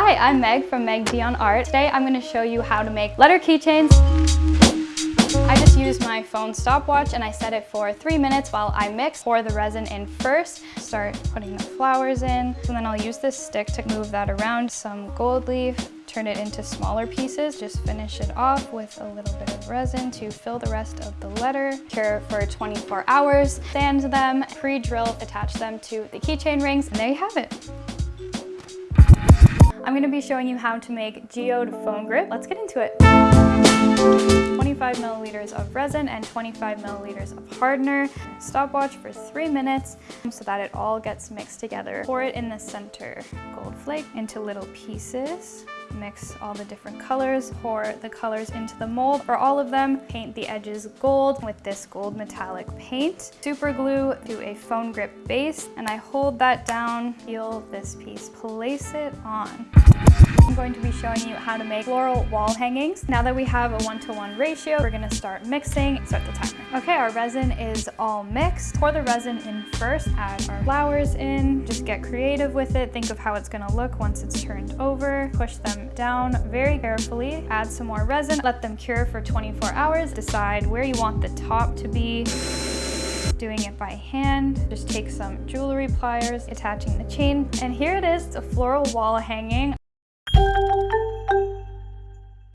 I'm Meg from Meg Dion Art. Today I'm going to show you how to make letter keychains. I just used my phone stopwatch and I set it for three minutes while I mix. Pour the resin in first, start putting the flowers in, and then I'll use this stick to move that around. Some gold leaf, turn it into smaller pieces. Just finish it off with a little bit of resin to fill the rest of the letter. Cure for 24 hours, sand them, pre-drill, attach them to the keychain rings, and there you have it. I'm gonna be showing you how to make geode foam grip. Let's get into it. 25 milliliters of resin and 25 milliliters of hardener. Stopwatch for three minutes so that it all gets mixed together. Pour it in the center. Gold flake into little pieces. Mix all the different colors, pour the colors into the mold. For all of them, paint the edges gold with this gold metallic paint. Super glue to a foam grip base, and I hold that down, peel this piece, place it on. I'm going to be showing you how to make floral wall hangings. Now that we have a one-to-one -one ratio, we're gonna start mixing, start the timer. Okay, our resin is all mixed. Pour the resin in first, add our flowers in, just get creative with it. Think of how it's gonna look once it's turned over. Push down very carefully, add some more resin, let them cure for 24 hours. Decide where you want the top to be doing it by hand. Just take some jewelry pliers, attaching the chain. And here it is, it's a floral wall hanging.